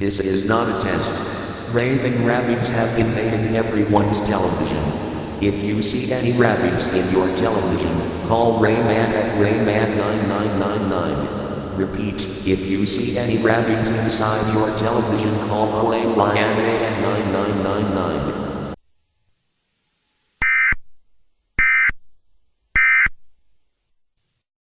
This is not a test. Raving Rabbids have been made in everyone's television. If you see any rabbits in your television, call Rayman at Rayman9999. Repeat, if you see any rabbits inside your television, call Rayman at 9999.